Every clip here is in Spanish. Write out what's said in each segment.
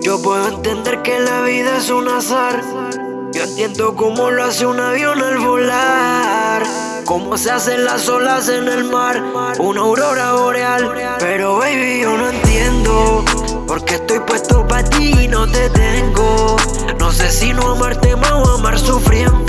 Yo puedo entender que la vida es un azar. Yo entiendo cómo lo hace un avión al volar. Cómo se hacen las olas en el mar. Una aurora boreal. Pero baby, yo no entiendo. Porque estoy puesto para ti y no te tengo. No sé si no amarte más o amar sufriendo.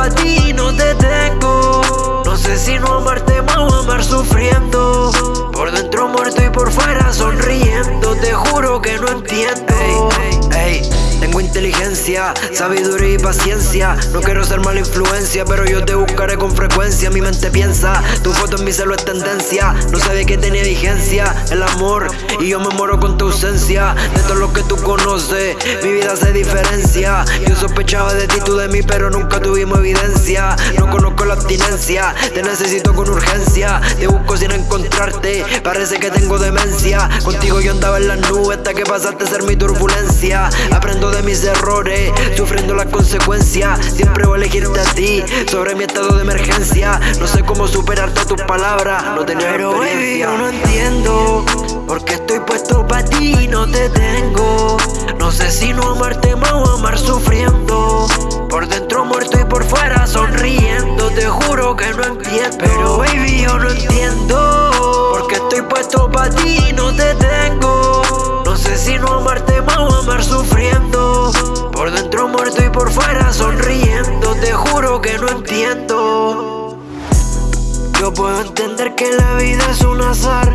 Para ti no te tengo. No sé si no amarte más o amar sufriendo. Por dentro muerto y por fuera sonriendo. Te juro que no entiendo. Inteligencia, sabiduría y paciencia. No quiero ser mala influencia, pero yo te buscaré con frecuencia. Mi mente piensa, tu foto en mi celo es tendencia. No sabía que tenía vigencia el amor, y yo me muero con tu ausencia. De todo lo que tú conoces, mi vida se diferencia. Yo sospechaba de ti, tú de mí, pero nunca tuvimos evidencia. No conozco la abstinencia, te necesito con urgencia. Te busco sin encontrarte, parece que tengo demencia. Contigo yo andaba en las nubes hasta que pasaste a ser mi turbulencia. Aprendo de mis errores, sufriendo las consecuencias. Siempre voy a elegirte a ti sobre mi estado de emergencia. No sé cómo superarte tus palabras, no tenía Pero baby, yo no entiendo. Porque estoy puesto para ti y no te tengo. No sé si no amarte más o amar sufriendo. Por dentro muerto y por fuera sonriendo. Te juro que no entiendo. Pero baby, yo no entiendo. Porque estoy puesto para ti puedo entender que la vida es un azar.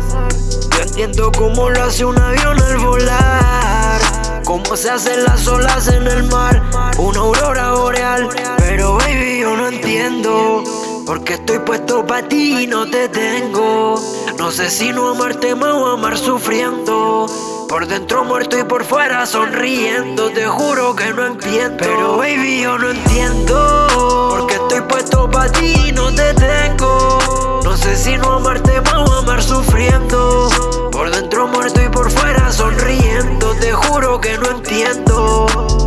Yo entiendo cómo lo hace un avión al volar. Cómo se hacen las olas en el mar. Una aurora boreal. Pero baby, yo no entiendo. Porque estoy puesto para ti y no te tengo. No sé si no amarte más o amar sufriendo. Por dentro muerto y por fuera sonriendo. Te juro que no entiendo. Pero baby, yo no entiendo. do